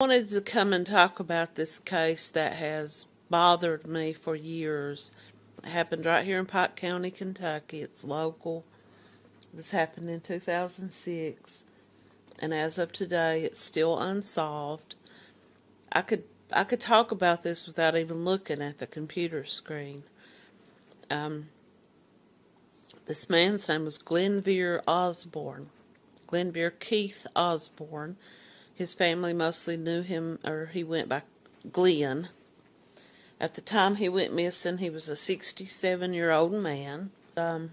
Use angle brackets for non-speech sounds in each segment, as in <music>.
wanted to come and talk about this case that has bothered me for years. It happened right here in Pike County, Kentucky. It's local. This happened in 2006, and as of today, it's still unsolved. I could I could talk about this without even looking at the computer screen. Um, this man's name was Glenvere Osborne. Glenvere Keith Osborne. His family mostly knew him, or he went by Glenn. At the time he went missing, he was a 67 year old man. Um,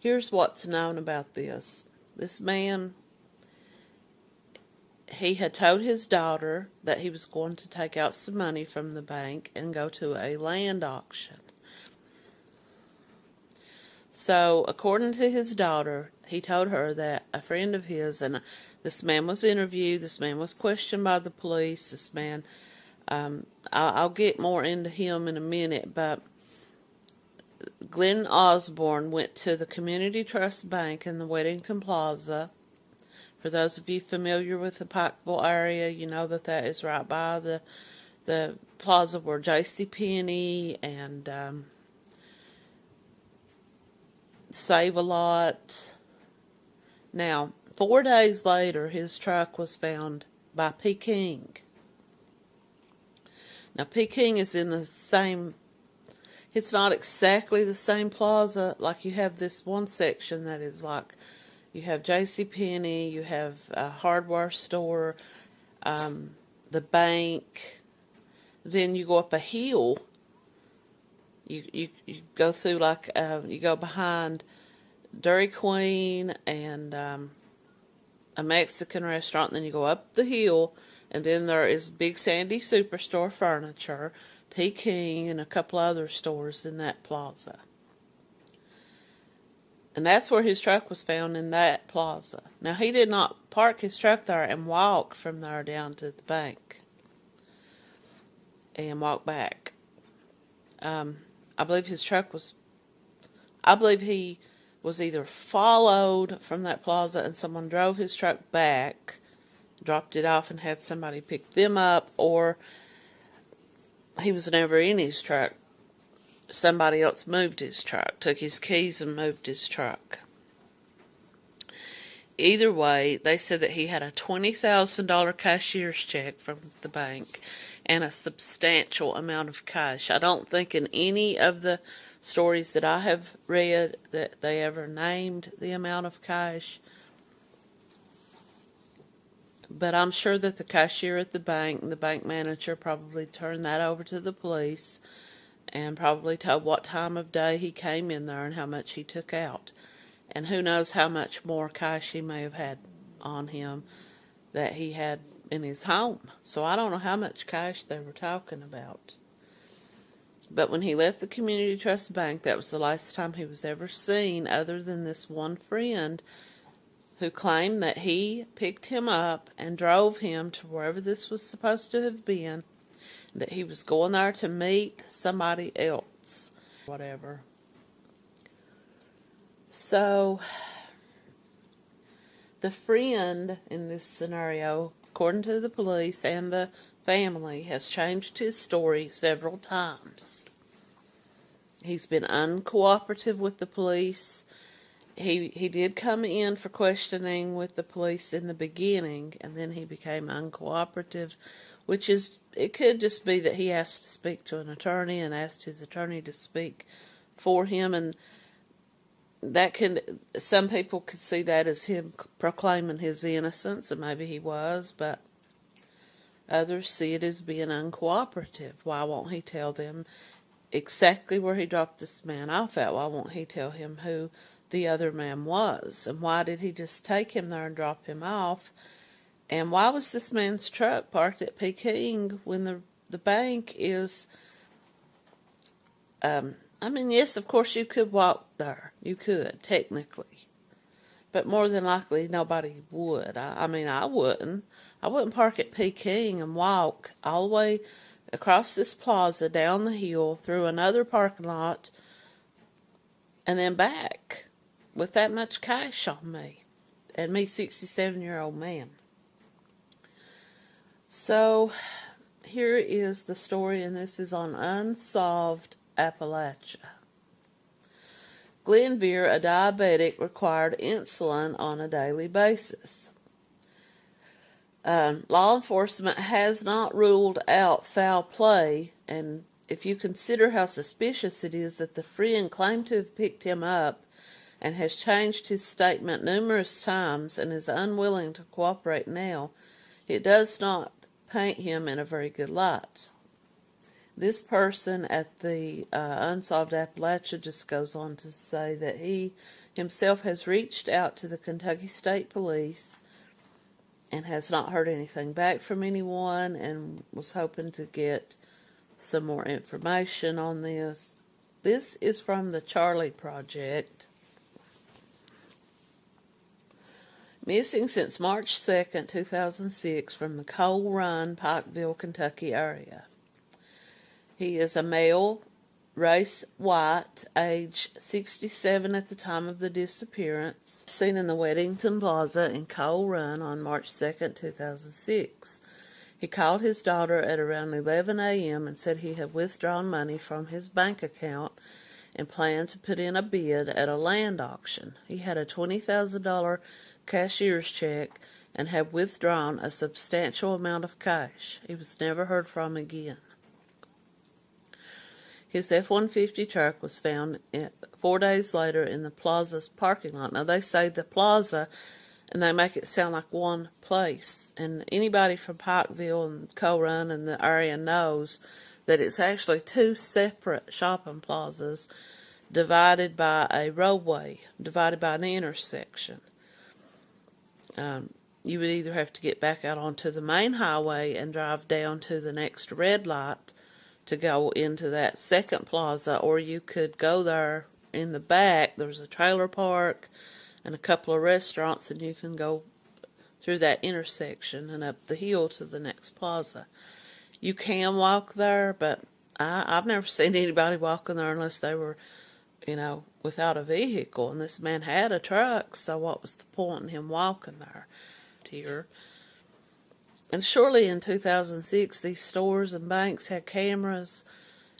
here's what's known about this this man, he had told his daughter that he was going to take out some money from the bank and go to a land auction. So, according to his daughter, he told her that a friend of his, and this man was interviewed, this man was questioned by the police, this man, um, I'll, get more into him in a minute, but Glenn Osborne went to the Community Trust Bank in the Weddington Plaza. For those of you familiar with the Pikeville area, you know that that is right by the the plaza where J.C. Penney and um, Save a Lot. Now, four days later, his truck was found by Peking. Now, Peking is in the same, it's not exactly the same plaza. Like you have this one section that is like, you have J.C. Penney, you have a hardware store, um, the bank. Then you go up a hill you you, you go through like uh, you go behind Dairy Queen and um, a Mexican restaurant, then you go up the hill, and then there is Big Sandy Superstore Furniture, Peking, and a couple other stores in that plaza. And that's where his truck was found in that plaza. Now, he did not park his truck there and walk from there down to the bank and walk back. Um, I believe his truck was, I believe he was either followed from that plaza and someone drove his truck back, dropped it off and had somebody pick them up, or he was never in his truck. Somebody else moved his truck, took his keys and moved his truck. Either way, they said that he had a $20,000 cashier's check from the bank and a substantial amount of cash. I don't think in any of the stories that I have read that they ever named the amount of cash. But I'm sure that the cashier at the bank and the bank manager probably turned that over to the police and probably told what time of day he came in there and how much he took out. And who knows how much more cash he may have had on him that he had in his home. So I don't know how much cash they were talking about. But when he left the Community Trust Bank, that was the last time he was ever seen, other than this one friend who claimed that he picked him up and drove him to wherever this was supposed to have been, that he was going there to meet somebody else, whatever. So, the friend in this scenario according to the police and the family, has changed his story several times. He's been uncooperative with the police. He he did come in for questioning with the police in the beginning, and then he became uncooperative, which is it could just be that he asked to speak to an attorney and asked his attorney to speak for him, and that can some people could see that as him proclaiming his innocence, and maybe he was, but others see it as being uncooperative. Why won't he tell them exactly where he dropped this man off at? Why won't he tell him who the other man was? And why did he just take him there and drop him off? And why was this man's truck parked at Peking when the the bank is um, I mean, yes, of course you could walk there. You could, technically. But more than likely, nobody would. I, I mean, I wouldn't. I wouldn't park at Peking and walk all the way across this plaza, down the hill, through another parking lot, and then back with that much cash on me. And me, 67 year old man. So here is the story, and this is on Unsolved Appalachia. Glenvere, a diabetic, required insulin on a daily basis. Um, law enforcement has not ruled out foul play, and if you consider how suspicious it is that the friend claimed to have picked him up and has changed his statement numerous times and is unwilling to cooperate now, it does not paint him in a very good light. This person at the uh, Unsolved Appalachia just goes on to say that he himself has reached out to the Kentucky State Police and has not heard anything back from anyone and was hoping to get some more information on this. This is from the Charley Project. Missing since March 2nd, 2006 from the Coal Run, Pikeville, Kentucky area. He is a male, race white, age 67 at the time of the disappearance, seen in the Weddington Plaza in Coal Run on March 2nd, 2006. He called his daughter at around 11 a.m. and said he had withdrawn money from his bank account and planned to put in a bid at a land auction. He had a $20,000 cashier's check and had withdrawn a substantial amount of cash. He was never heard from again. His F-150 truck was found four days later in the plaza's parking lot. Now, they say the plaza, and they make it sound like one place. And anybody from Pikeville and Coal Run and the area knows that it's actually two separate shopping plazas divided by a roadway, divided by an intersection um, you would either have to get back out onto the main highway and drive down to the next red light to go into that second plaza, or you could go there in the back. There's a trailer park and a couple of restaurants, and you can go through that intersection and up the hill to the next plaza. You can walk there, but I, I've never <laughs> seen anybody walking there unless they were, you know, without a vehicle, and this man had a truck, so what was the point in him walking there? Here. And surely in 2006, these stores and banks had cameras.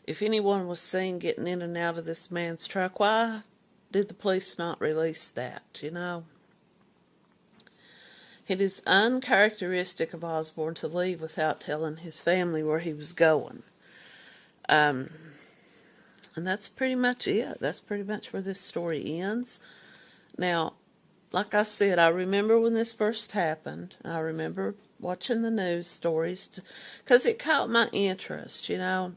If anyone was seen getting in and out of this man's truck, why did the police not release that, you know? It is uncharacteristic of Osborne to leave without telling his family where he was going. Um, and that's pretty much it. That's pretty much where this story ends. Now, like I said, I remember when this first happened. I remember watching the news stories because it caught my interest, you know.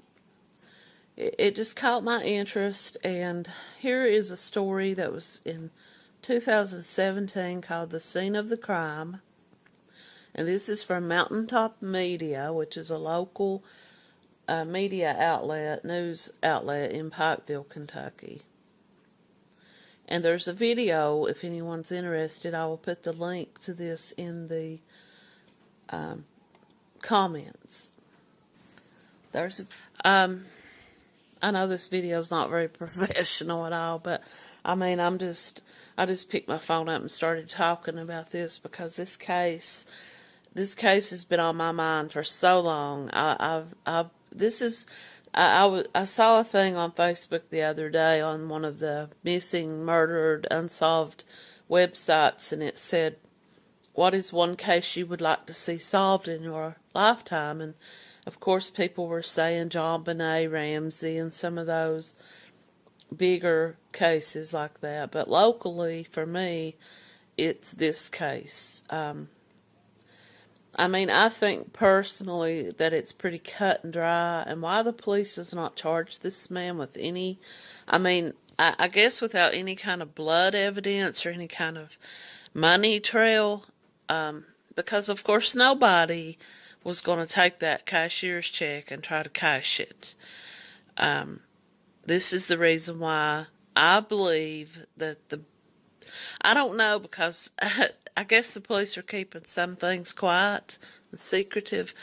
It, it just caught my interest. And here is a story that was in 2017 called The Scene of the Crime. And this is from Mountaintop Media, which is a local a media outlet, news outlet in Pikeville, Kentucky. And there's a video, if anyone's interested, I will put the link to this in the um, comments. There's, um, I know this video is not very <laughs> professional at all, but I mean, I'm just, I just picked my phone up and started talking about this because this case, this case has been on my mind for so long. I, I've, I've this is I, I, saw a thing on Facebook the other day on one of the missing, murdered, unsolved websites, and it said, What is one case you would like to see solved in your lifetime? And of course, people were saying John JonBenét Ramsey and some of those bigger cases like that. But locally, for me, it's this case. Um, I mean, I think personally that it's pretty cut and dry, and why the police has not charged this man with any, I mean, I, I guess without any kind of blood evidence or any kind of money trail, um, because of course nobody was going to take that cashier's check and try to cash it. Um, this is the reason why I believe that the I don't know because <laughs> I guess the police are keeping some things quiet and secretive,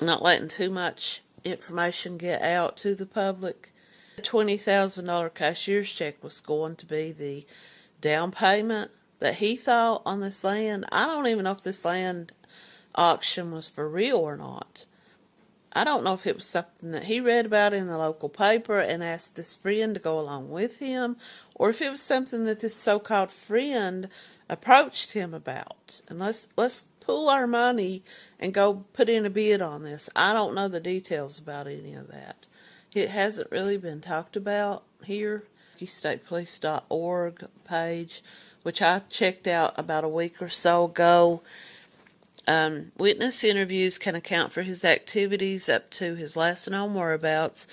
not letting too much information get out to the public. The $20,000 cashier's check was going to be the down payment that he thought on this land. I don't even know if this land auction was for real or not. I don't know if it was something that he read about in the local paper and asked this friend to go along with him, or if it was something that this so-called friend approached him about. And let's let's pool our money and go put in a bid on this. I don't know the details about any of that. It hasn't really been talked about here. StatePolice.org page, which I checked out about a week or so ago. Um, witness interviews can account for his activities up to his last known whereabouts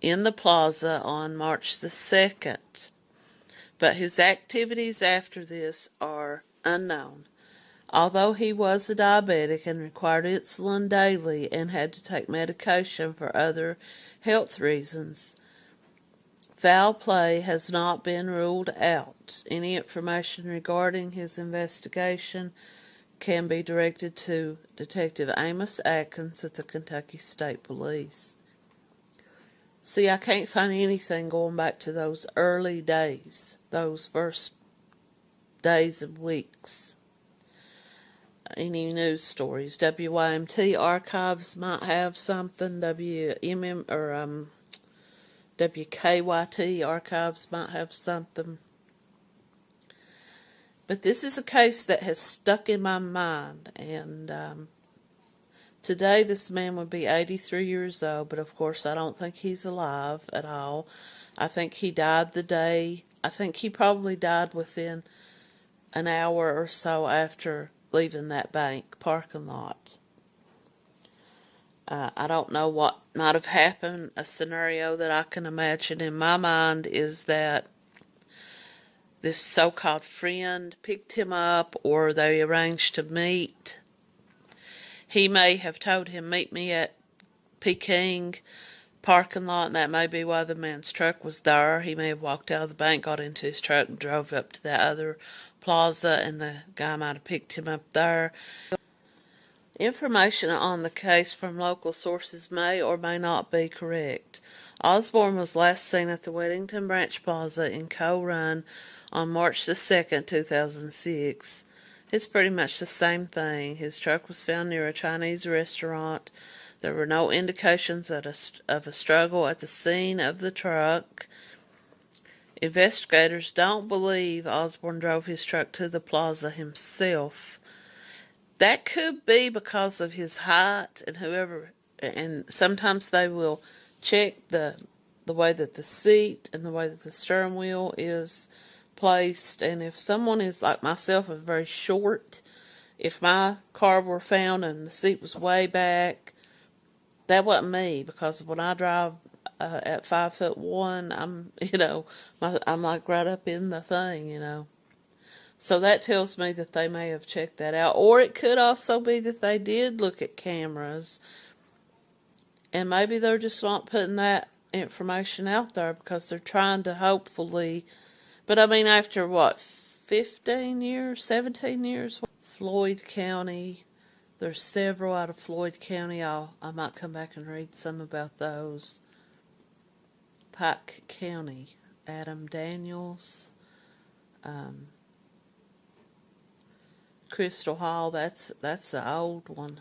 in the plaza on March the 2nd. But his activities after this are unknown. Although he was a diabetic and required insulin daily and had to take medication for other health reasons, foul play has not been ruled out. Any information regarding his investigation can be directed to Detective Amos Atkins at the Kentucky State Police. See, I can't find anything going back to those early days, those first days and weeks. Any news stories? WYMT archives might have something. WMM or um, WKYT archives might have something. But this is a case that has stuck in my mind, and um, today this man would be 83 years old, but of course I don't think he's alive at all. I think he died the day, I think he probably died within an hour or so after leaving that bank parking lot. Uh, I don't know what might have happened. A scenario that I can imagine in my mind is that this so-called friend picked him up or they arranged to meet. He may have told him, meet me at Peking parking lot, and that may be why the man's truck was there. He may have walked out of the bank, got into his truck, and drove up to that other plaza, and the guy might have picked him up there. Information on the case from local sources may or may not be correct. Osborne was last seen at the Weddington Branch Plaza in Coal Run on March the 2nd, 2006. It's pretty much the same thing. His truck was found near a Chinese restaurant. There were no indications of a struggle at the scene of the truck. Investigators don't believe Osborne drove his truck to the plaza himself. That could be because of his height and whoever, and sometimes they will check the the way that the seat and the way that the steering wheel is placed. And if someone is like myself, is very short, if my car were found and the seat was way back, that wasn't me because when I drive uh, at five foot one, I'm <laughs> you know my, I'm like right up in the thing, you know. So that tells me that they may have checked that out, or it could also be that they did look at cameras, and maybe they're just not putting that information out there because they're trying to hopefully but I mean, after what, 15 years, 17 years? Floyd County, there's several out of Floyd County. I'll, I might come back and read some about those. Pike County, Adam Daniels, um, Crystal Hall, that's that's the old one.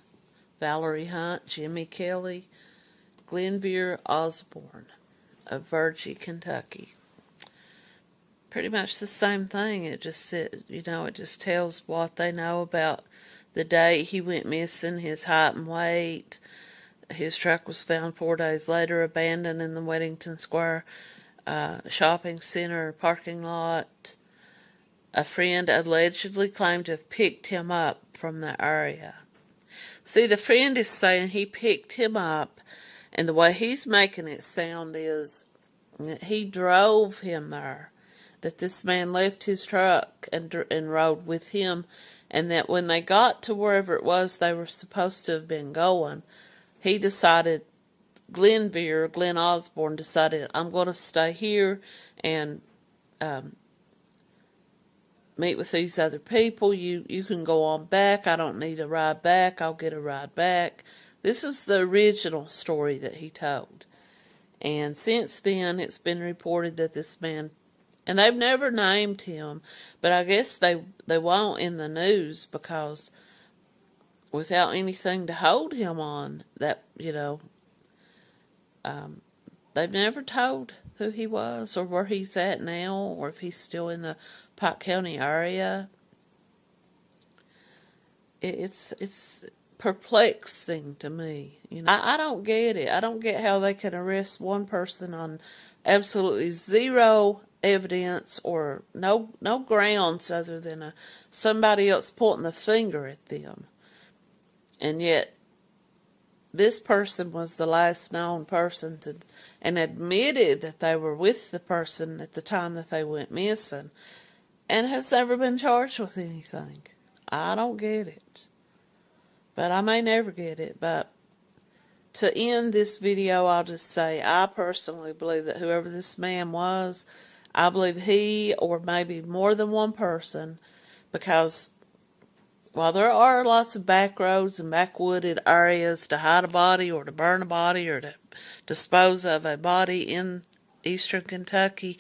Valerie Hunt, Jimmy Kelly, Glenvere Osborne of Virgie, Kentucky pretty much the same thing. It just said, you know, it just tells what they know about the day he went missing, his height and weight. His truck was found four days later, abandoned in the Weddington Square uh, shopping center parking lot. A friend allegedly claimed to have picked him up from the area. See, the friend is saying he picked him up, and the way he's making it sound is that he drove him there that this man left his truck and, and rode with him, and that when they got to wherever it was they were supposed to have been going, he decided, Glenvere, Glenn Osborne decided, I'm going to stay here and um, meet with these other people. You, you can go on back. I don't need a ride back. I'll get a ride back. This is the original story that he told. And since then, it's been reported that this man and they've never named him, but I guess they they won't in the news because without anything to hold him on. That you know, um, they've never told who he was or where he's at now, or if he's still in the Pike County area. It's it's perplexing to me. You know, I, I don't get it. I don't get how they can arrest one person on absolutely zero evidence or no no grounds other than a, somebody else pointing the finger at them. And yet this person was the last known person to and admitted that they were with the person at the time that they went missing and has never been charged with anything. I don't get it. But I may never get it. But to end this video, I'll just say I personally believe that whoever this man was, I believe he or maybe more than one person, because while there are lots of back roads and backwooded areas to hide a body or to burn a body or to dispose of a body in eastern Kentucky,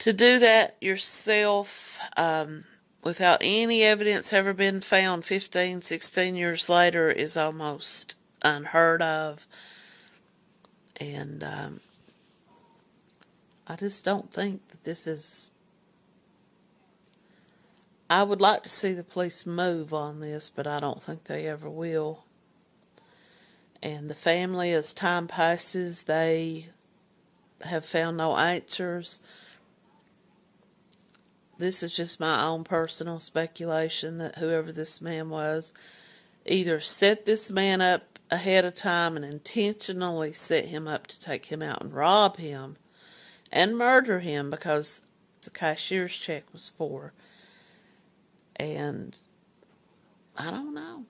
to do that yourself um, without any evidence ever been found 15, 16 years later is almost unheard of. And um, I just don't think that this is. I would like to see the police move on this, but I don't think they ever will. And the family, as time passes, they have found no answers this is just my own personal speculation that whoever this man was either set this man up ahead of time and intentionally set him up to take him out and rob him and murder him because the cashier's check was for. And I don't know.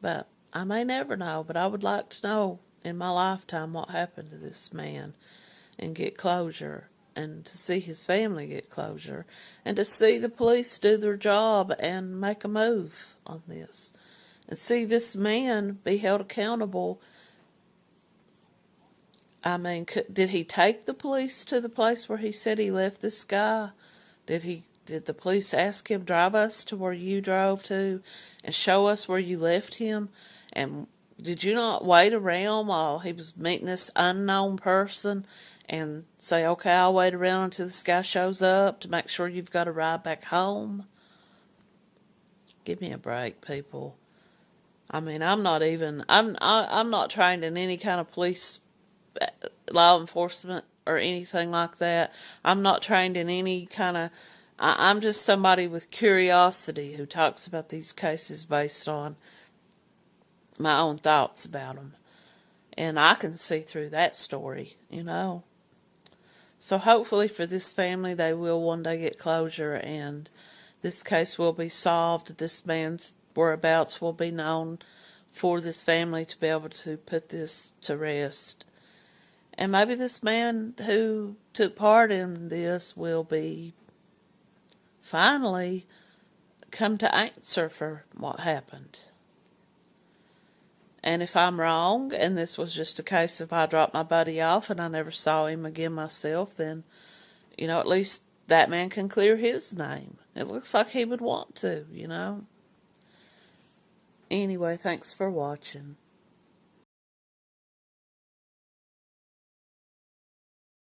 But I may never know, but I would like to know in my lifetime what happened to this man and get closure and to see his family get closure and to see the police do their job and make a move on this and see this man be held accountable. I mean, did he take the police to the place where he said he left this guy? Did he? Did the police ask him drive us to where you drove to, and show us where you left him? And did you not wait around while he was meeting this unknown person and say, okay, I'll wait around until this guy shows up to make sure you've got a ride back home. Give me a break, people. I mean, I'm not even, I'm, I, am i am not trained in any kind of police uh, law enforcement or anything like that. I'm not trained in any kind of, I, I'm just somebody with curiosity who talks about these cases based on my own thoughts about them. And I can see through that story, you know. So hopefully for this family, they will one day get closure and this case will be solved. This man's whereabouts will be known for this family to be able to put this to rest. And maybe this man who took part in this will be finally come to answer for what happened. And if I'm wrong, and this was just a case of I dropped my buddy off and I never saw him again myself, then, you know, at least that man can clear his name. It looks like he would want to, you know. Anyway, thanks for watching.